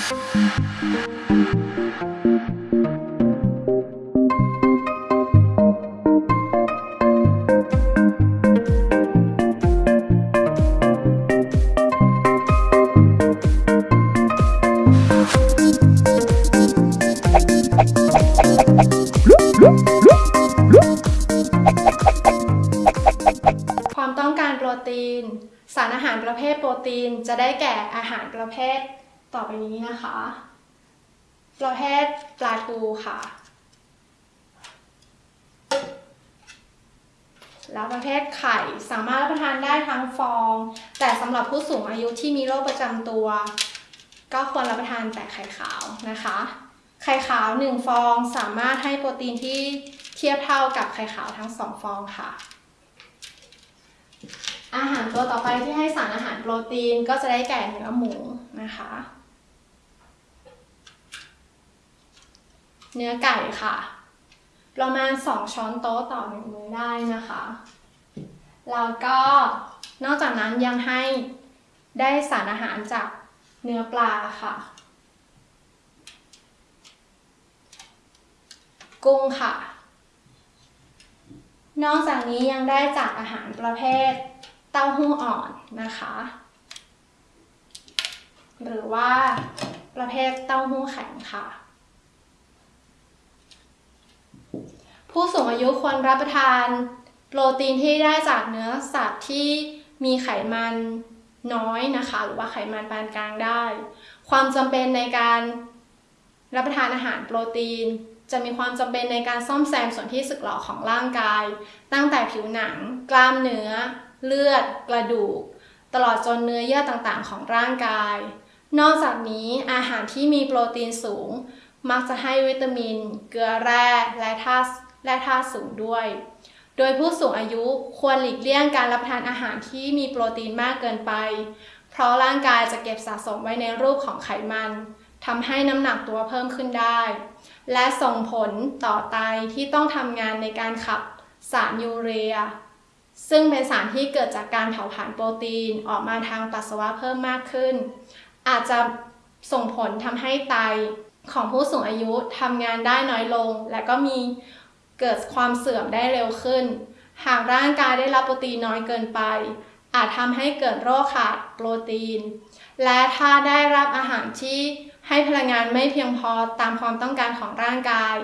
ความต้องการโปรตีน สารอาหารประเภทโปรตีนจะได้แก่อาหารประเภท ต่อไปนี้นะคะประเภทปลาทูค่ะ แล้วประเภทไข่สามารถรับประทานได้ทั้งฟอง แต่สำหรับผู้สูงอายุที่มีโรคประจำตัว ก็ควรรับประทานแต่ไข่ขาวนะคะ ไข่ขาว 1 ฟองสามารถให้โปรตีนที่เทียบเท่ากับไข่ขาวทั้ง 2 ฟองค่ะอาหารตัวต่อไปที่ให้สารอาหารโปรตีนก็จะได้แก่เนื้อหมูนะคะ เนื้อไก่ค่ะ ประมาณ 2 ช้อนโต๊ะต่อหนึ่งมื้อได้นะคะ แล้วก็นอกจากนั้นยังให้ได้สารอาหารจากเนื้อปลาค่ะ กุ้งค่ะ นอกจากนี้ยังได้จากอาหารประเภทเต้าหู้อ่อนนะคะ หรือว่าประเภทเต้าหู้แข็งค่ะ ผู้สูงอายุควรรับประทาน โปรตีนที่ได้จากเนื้อสัตว์ที่มีไขมันน้อยนะคะ หรือว่าไขมันปานกลางได้ ความจำเป็นในการรับประทานอาหารโปรตีน จะมีความจำเป็นในการซ่อมแซมส่วนที่สึกหรอของร่างกาย ตั้งแต่ผิวหนัง กล้ามเนื้อ เลือด กระดูก ตลอดจนเนื้อเยื่อต่างๆ ของร่างกาย นอกจากนี้อาหารที่มีโปรตีนสูง มักจะให้วิตามิน เกลือแร่และธาตุ และธาตุสูงด้วย โดยผู้สูงอายุควรหลีกเลี่ยงการรับประทานอาหารที่มีโปรตีนมากเกินไป เพราะร่างกายจะเก็บสะสมไว้ในรูปของไขมันทำให้น้ำหนักตัวเพิ่มขึ้นได้ และส่งผลต่อไตที่ต้องทำงานในการขับสารยูเรีย ซึ่งเป็นสารที่เกิดจากการเผาผลาญโปรตีนออกมาทางปัสสาวะเพิ่มมากขึ้น อาจจะส่งผลทำให้ไตของผู้สูงอายุทำงานได้น้อยลง และก็มี เกิดความเสื่อมได้เร็วขึ้น หากร่างกายได้รับโปรตีนน้อยเกินไป อาจทำให้เกิดโรคขาดโปรตีน และถ้าได้รับอาหารที่ให้พลังงานไม่เพียงพอตามความต้องการของร่างกาย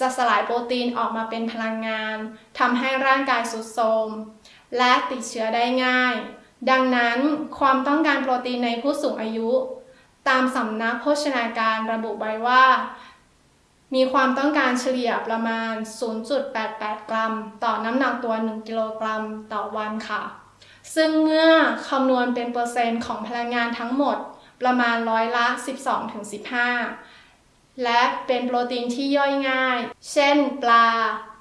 จะสลายโปรตีนออกมาเป็นพลังงานทำให้ร่างกายสุดโทรมและติดเชื้อได้ง่าย ดังนั้นความต้องการโปรตีนในผู้สูงอายุ ตามสำนักโภชนาการระบุไว้ว่า มีความต้องการเฉลี่ยประมาณ 0.88 กรัม ต่อน้ำหนักตัว 1 กิโลกรัมต่อวันค่ะ ซึ่งเมื่อคำนวณเป็นเปอร์เซ็นต์ของพลังงานทั้งหมดประมาณร้อยละ 12-15 และเป็นโปรตีนที่ย่อยง่าย เช่นปลา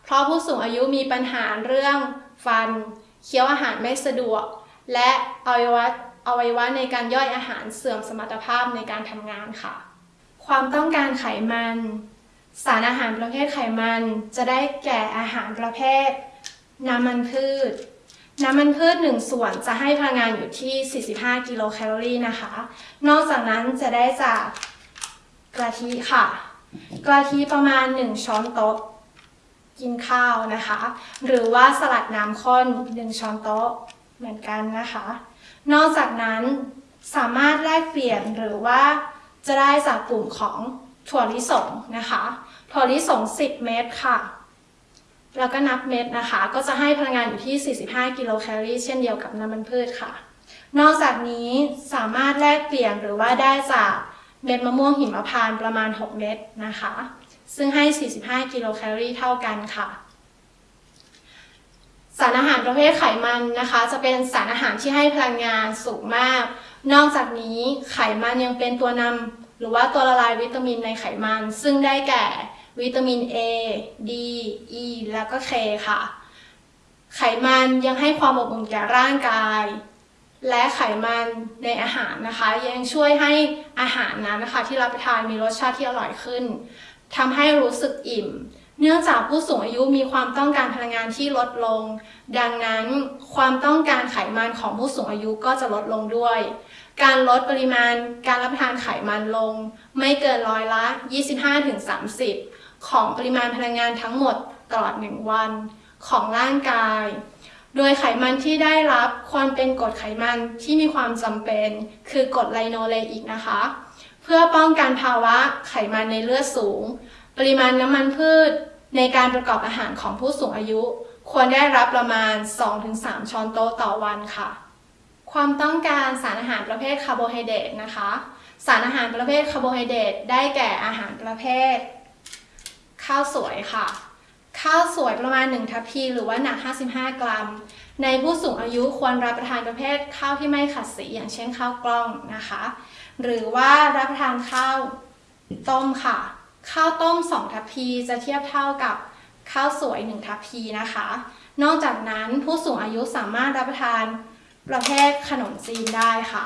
เพราะผู้สูงอายุมีปัญหาเรื่องฟัน เคี้ยวอาหารไม่สะดวก และอวัยวะอวัยวะในการย่อยอาหารเสื่อมสมรรถภาพในการทำงานค่ะ ความต้องการไขมัน สารอาหารประเภทไขมันจะได้แก่อาหารประเภท น้ำมันพืช น้ำมันพืช 1 ส่วนจะให้พลังงานอยู่ที่ 45 กิโลแคลอรี่นะคะ นอกจากนั้นจะได้จากกะทิค่ะ กะทิประมาณ 1 ช้อนโต๊ะกินข้าวนะคะ หรือว่าสลัดน้ำข้น 1 ช้อนโต๊ะเหมือนกันนะคะ นอกจากนั้นสามารถแลกเปลี่ยนหรือว่าจะได้จากกลุ่มของถั่วลิสงนะคะ ถั่วลิสง 10 เม็ดค่ะ แล้วก็นับเม็ดนะคะ ก็จะให้พลังงานอยู่ที่ 45 กิโลแคลอรี่เช่นเดียวกับน้ำมันพืชค่ะ นอกจากนี้สามารถแลกเปลี่ยนหรือว่าได้จากเม็ดมะม่วงหิมพานต์ประมาณ 6 เม็ดนะคะ ซึ่งให้ 45 กิโลแคลอรี่เท่ากันค่ะสารอาหารประเภทไขมันนะคะ จะเป็นสารอาหารที่ให้พลังงานสูงมาก นอกจากนี้ไขมันยังเป็นตัวนำ หรือว่าตัวละลายวิตามินในไขมัน ซึ่งได้แก่วิตามิน A D E แล้วก็ K ค่ะ ไขมันยังให้ความอบอุ่นแก่ร่างกาย และไขมันในอาหารนะคะ ยังช่วยให้อาหารนั้นนะคะ ที่รับประทานมีรสชาติที่อร่อยขึ้นทำให้รู้สึกอิ่ม เนื่องจากผู้สูงอายุมีความต้องการพลังงานที่ลดลง ดังนั้นความต้องการไขมันของผู้สูงอายุก็จะลดลงด้วย การลดปริมาณการรับประทานไขมันลง ไม่เกินร้อยละ 25-30 ของปริมาณพลังงานทั้งหมดตลอด 1 วัน ของร่างกาย โดยไขมันที่ได้รับควรเป็นกรดไขมันที่มีความจำเป็น คือกรดไลโนเลอิกนะคะ เพื่อป้องกันภาวะไขมันในเลือดสูง ปริมาณน้ำมันพืชในการประกอบอาหารของผู้สูงอายุ ควรได้รับประมาณ 2-3 ช้อนโต๊ะต่อวันค่ะ ความต้องการสารอาหารประเภทคาร์โบไฮเดรตนะคะ สารอาหารประเภทคาร์โบไฮเดรตได้แก่อาหารประเภท ข้าวสวยค่ะ ข้าวสวยประมาณ 1 ทัพพีหรือว่าหนัก 55 กรัม ในผู้สูงอายุควรรับประทานประเภทข้าวที่ไม่ขัดสีอย่างเช่นข้าวกล้องนะคะ หรือว่ารับประทานข้าวต้มค่ะ ข้าวต้ม 2 ทัพพีจะเทียบเท่ากับข้าวสวย 1 ทัพพีนะคะ นอกจากนั้นผู้สูงอายุสามารถรับประทานประเภทขนมจีนได้ค่ะ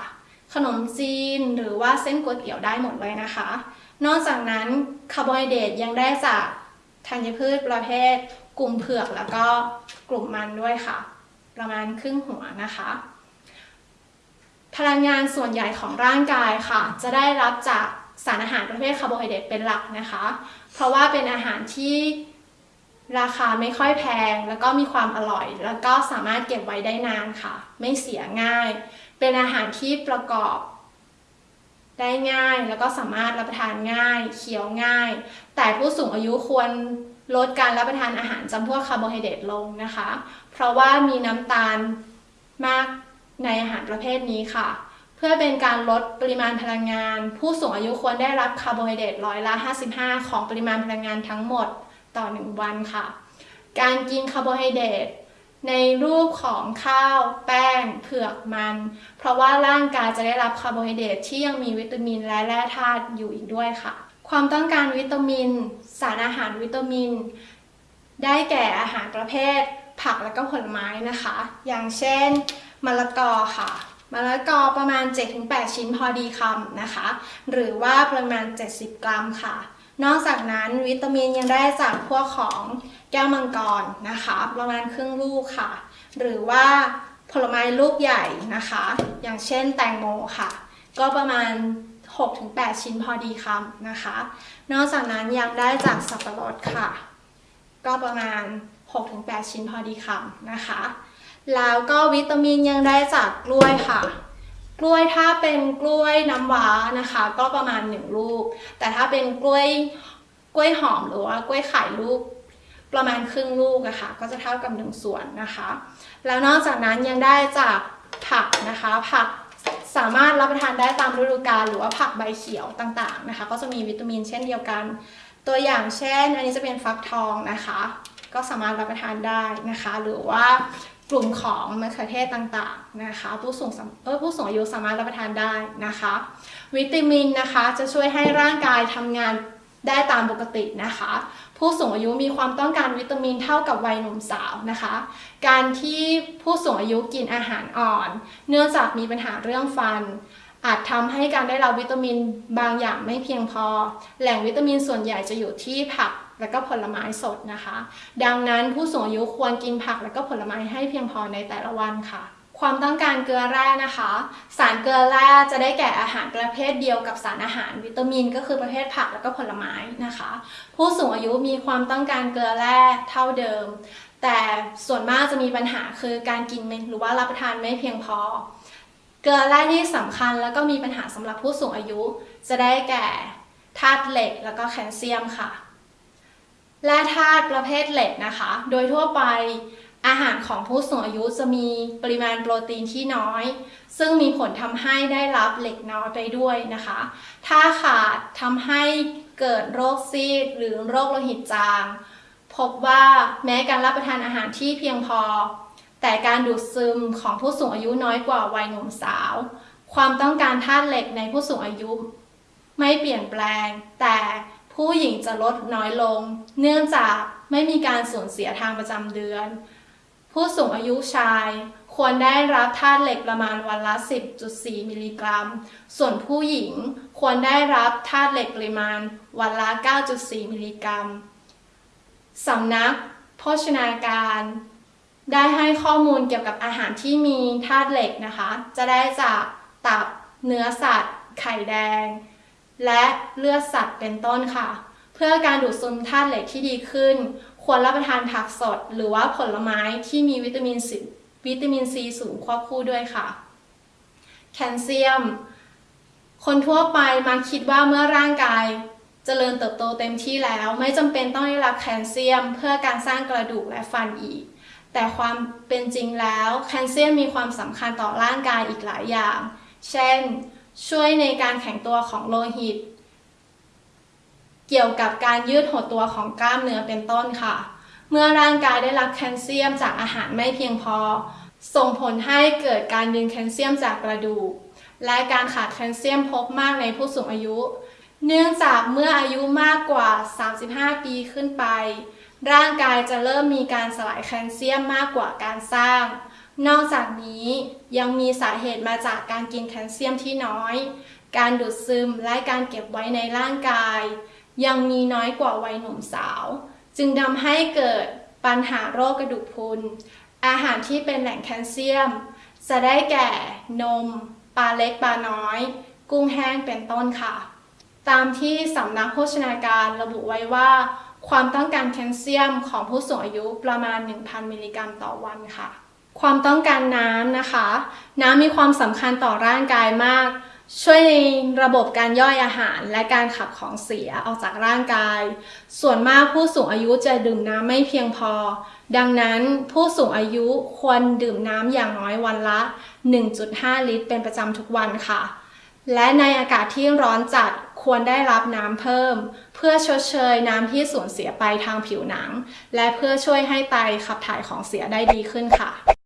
ขนมจีนหรือว่าเส้นก๋วยเตี๋ยวได้หมดเลยนะคะ นอกจากนั้นคาร์โบไฮเดรตยังได้จากธัญพืชประเภท กลุ่มเผือกแล้วก็กลุ่มมันด้วยค่ะ ประมาณครึ่งหัวนะคะ พลังงานส่วนใหญ่ของร่างกายค่ะ จะได้รับจากสารอาหารประเภทคาร์โบไฮเดรตเป็นหลักนะคะ เพราะว่าเป็นอาหารที่ราคาไม่ค่อยแพง แล้วก็มีความอร่อย แล้วก็สามารถเก็บไว้ได้นานค่ะ ไม่เสียง่าย เป็นอาหารที่ประกอบได้ง่าย แล้วก็สามารถรับประทานง่าย เคี้ยวง่าย แต่ผู้สูงอายุควร ลดการรับประทานอาหารจำพวกคาร์โบไฮเดรตลงนะคะ เพราะว่ามีน้ำตาลมากในอาหารประเภทนี้ค่ะ เพื่อเป็นการลดปริมาณพลังงาน ผู้สูงอายุควรได้รับคาร์โบไฮเดรตร้อยละ 55 ของปริมาณพลังงานทั้งหมดต่อ 1 วันค่ะ การกินคาร์โบไฮเดรตในรูปของข้าว แป้ง เผือกมัน เพราะว่าร่างกายจะได้รับคาร์โบไฮเดรตที่ยังมีวิตามินและแร่ธาตุอยู่อีกด้วยค่ะ ความต้องการวิตามิน สารอาหารวิตามิน ได้แก่อาหารประเภท ผักและก็ผลไม้นะคะ อย่างเช่นมะละกอค่ะมะละกอประมาณ 7-8 ชิ้นพอดีคำนะคะ หรือว่าประมาณ 70 กรัมค่ะ นอกจากนั้นวิตามินยังได้จากพวกของแก้วมังกรนะคะ ประมาณครึ่งลูกค่ะ หรือว่าผลไม้ลูกใหญ่นะคะ อย่างเช่นแตงโมค่ะ ก็ประมาณ 6-8 ชิ้นพอดีคำนะคะ นอกจากนั้นยังได้จากสับปะรดค่ะ ก็ประมาณ 6-8 ชิ้นพอดีคำนะคะ แล้วก็วิตามินยังได้จากกล้วยค่ะกล้วยถ้าเป็นกล้วยน้ำว้านะคะ ก็ประมาณ 1 ลูก แต่ถ้าเป็นกล้วยกล้วยหอมหรือว่ากล้วยไข่ลูกประมาณครึ่งลูกอะคะ่ะก็จะเท่ากับ 1 ส่วนนะคะ แล้วนอกจากนั้นยังได้จากผักนะคะ ผัก สามารถรับประทานได้ตามฤดูกาลหรือว่าผักใบเขียวต่างๆนะคะ ก็จะมีวิตามินเช่นเดียวกัน ตัวอย่างเช่น อันนี้จะเป็นฟักทองนะคะ ก็สามารถรับประทานได้นะคะ หรือว่ากลุ่มของมะเขือเทศต่างๆนะคะ ผู้สูงเออผู้สูงอายุสามารถรับประทานได้นะคะ วิตามินนะคะจะช่วยให้ร่างกายทำงาน ได้ตามปกตินะคะ ผู้สูงอายุมีความต้องการวิตามินเท่ากับวัยหนุ่มสาวนะคะ การที่ผู้สูงอายุกินอาหารอ่อน เนื่องจากมีปัญหาเรื่องฟัน อาจทำให้การได้รับวิตามินบางอย่างไม่เพียงพอ แหล่งวิตามินส่วนใหญ่จะอยู่ที่ผักและก็ผลไม้สดนะคะ ดังนั้นผู้สูงอายุควรกินผักและก็ผลไม้ให้เพียงพอในแต่ละวันค่ะ ความต้องการเกลือแร่นะคะ สารเกลือแร่จะได้แก่อาหารประเภทเดียวกับสารอาหารวิตามิน ก็คือประเภทผักและก็ผลไม้นะคะ ผู้สูงอายุมีความต้องการเกลือแร่เท่าเดิม แต่ส่วนมากจะมีปัญหาคือการกินหรือว่ารับประทานไม่เพียงพอ เกลือแร่ที่สำคัญแล้วก็มีปัญหาสำหรับผู้สูงอายุ จะได้แก่ธาตุเหล็กแล้วก็แคลเซียมค่ะแร่ธาตุประเภทเหล็กนะคะ โดยทั่วไป อาหารของผู้สูงอายุจะมีปริมาณโปรตีนที่น้อย ซึ่งมีผลทำให้ได้รับเหล็กน้อยไปด้วยนะคะ ถ้าขาดทำให้เกิดโรคซีดหรือโรคโลหิตจาง พบว่าแม้การรับประทานอาหารที่เพียงพอ แต่การดูดซึมของผู้สูงอายุน้อยกว่าวัยหนุ่มสาว ความต้องการธาตุเหล็กในผู้สูงอายุ ไม่เปลี่ยนแปลง แต่ผู้หญิงจะลดน้อยลง เนื่องจากไม่มีการสูญเสียทางประจำเดือน ผู้สูงอายุชาย ควรได้รับธาตุเหล็กประมาณวันละ 10.4 มิลลิกรัม ส่วนผู้หญิงควรได้รับธาตุเหล็กปริมาณวันละ 9.4 มิลลิกรัม สำนัก โภชนาการ ได้ให้ข้อมูลเกี่ยวกับอาหารที่มีธาตุเหล็กนะคะ จะได้จากตับ เนื้อสัตว์ ไข่แดง และเลือดสัตว์เป็นต้นค่ะ เพื่อการดูดซึมธาตุเหล็กที่ดีขึ้น ควรรับประทานผักสด หรือว่าผลไม้ที่มีวิตามินซีวิตามินซีสูงควบคู่ด้วยค่ะ แคลเซียม คนทั่วไปมักคิดว่าเมื่อร่างกายเจริญเติบโตเต็มที่แล้ว ไม่จำเป็นต้องได้รับแคลเซียม เพื่อการสร้างกระดูกและฟันอีก แต่ความเป็นจริงแล้วแคลเซียมมีความสำคัญต่อร่างกายอีกหลายอย่าง เช่น ช่วยในการแข็งตัวของโลหิต เกี่ยวกับการยืดหดตัวของกล้ามเนื้อเป็นต้นค่ะ เมื่อร่างกายได้รับแคลเซียมจากอาหารไม่เพียงพอ ส่งผลให้เกิดการดึงแคลเซียมจากกระดูก และการขาดแคลเซียมพบมากในผู้สูงอายุ เนื่องจากเมื่ออายุมากกว่า 35 ปีขึ้นไป ร่างกายจะเริ่มมีการสลายแคลเซียมมากกว่าการสร้าง นอกจากนี้ยังมีสาเหตุมาจากการกินแคลเซียมที่น้อย การดูดซึมและการเก็บไว้ในร่างกาย ยังมีน้อยกว่าวัยหนุ่มสาว จึงทำให้เกิดปัญหาโรคกระดูกพรุน อาหารที่เป็นแหล่งแคลเซียม จะได้แก่นม ปลาเล็กปลาน้อย กุ้งแห้งเป็นต้นค่ะ ตามที่สำนักโภชนาการระบุไว้ว่า ความต้องการแคลเซียมของผู้สูงอายุประมาณ 1,000 มิลลิกรัมต่อวันค่ะ ความต้องการน้ำนะคะ น้ำมีความสำคัญต่อร่างกายมาก ช่วยในระบบการย่อยอาหารและการขับของเสียออกจากร่างกาย ส่วนมากผู้สูงอายุจะดื่มน้ำไม่เพียงพอ ดังนั้นผู้สูงอายุควรดื่มน้ำอย่างน้อยวันละ 1.5 ลิตร เป็นประจำทุกวันค่ะ และในอากาศที่ร้อนจัดควรได้รับน้ำเพิ่ม เพื่อชดเชยน้ำที่สูญเสียไปทางผิวหนัง และเพื่อช่วยให้ไตขับถ่ายของเสียได้ดีขึ้นค่ะ